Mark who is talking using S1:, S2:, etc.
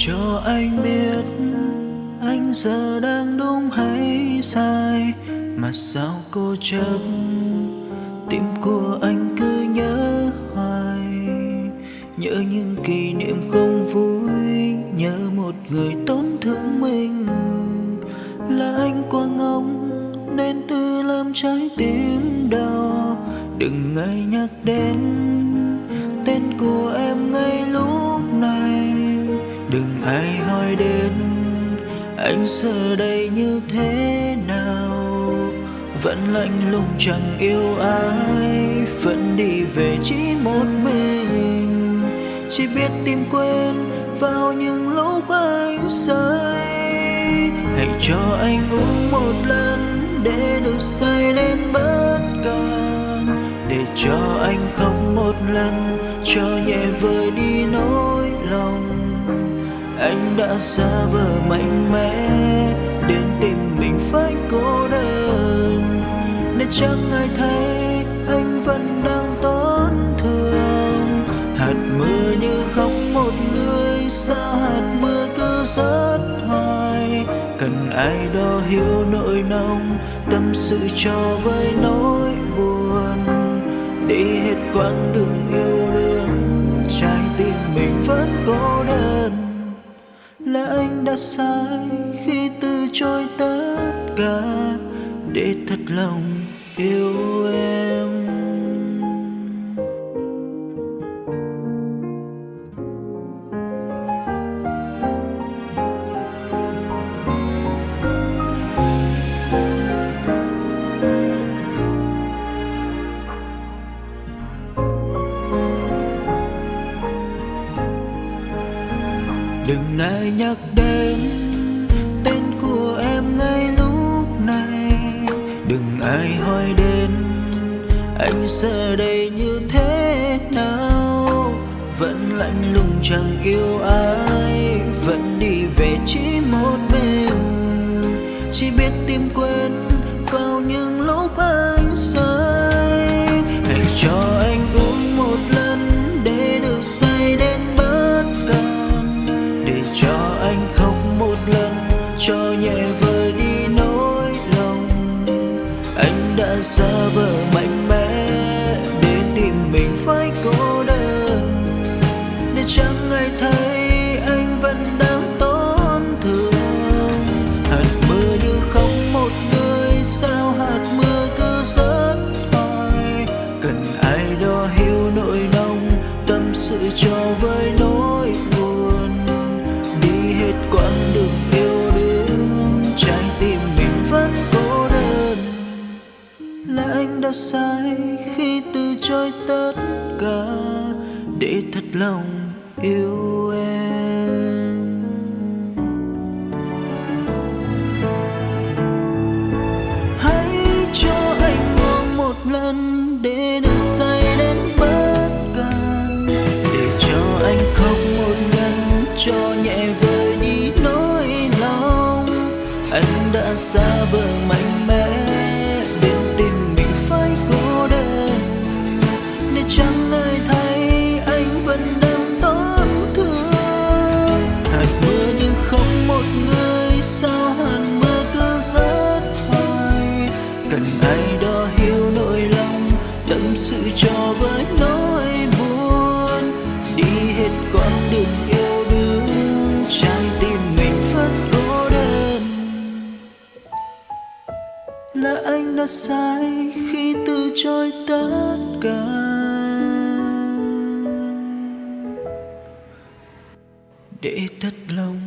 S1: cho anh biết anh giờ đang đúng hay sai, mà sao cô chấp tim của anh cứ nhớ hoài? Nhớ những kỷ niệm không vui, nhớ một người tổn thương mình. Là anh quá ngốc nên tự làm trái tim đau. Đừng ngại nhắc đến tên của em ngay lúc này đừng ai hỏi đến anh giờ đây như thế nào. Vẫn lạnh lùng chẳng yêu ai, vẫn đi về chỉ một mình. Chỉ biết tìm quên vào những lúc anh say. Hãy cho anh uống một lần để được say đến bất cần để cho anh khóc một lần, cho nhẹ vơi đi nỗi đã xa vờ mạnh mẽ đến tìm mình phải cô đơn. Nên chẳng ai thấy anh vẫn đang tổn thương. Hạt mưa như khóc một người sao hạt mưa cứ rớt hoài. Cần ai đó hiểu nỗi lòng tâm sự cho với nỗi buồn. Đi hết quãng đường yêu đương, trái tim mình vẫn cô đơn là anh đã sai khi từ chối tất cả để thật lòng yêu em. Đừng ai nhắc đến tên của em ngay lúc này. Đừng ai hỏi đến anh giờ đây như thế nào. Vẫn lạnh lùng chẳng yêu ai, vẫn đi về chỉ một mình. Chỉ biết tìm quên vào những lúc ấy. Giả xa vờ mạnh mẽ để tìm mình phải có anh đã sai khi từ chối tất cả để thật lòng yêu em. Hãy cho anh uống một lần để được say đến bất cần để cho anh khóc một lần cho nhẹ vơi đi nỗi lòng. Anh đã xa bờ mạnh với nỗi buồn. Đi hết quãng đường yêu đương, trái tim mình vẫn cô đơn. Là anh đã sai khi từ chối tất cả. Để thất lòng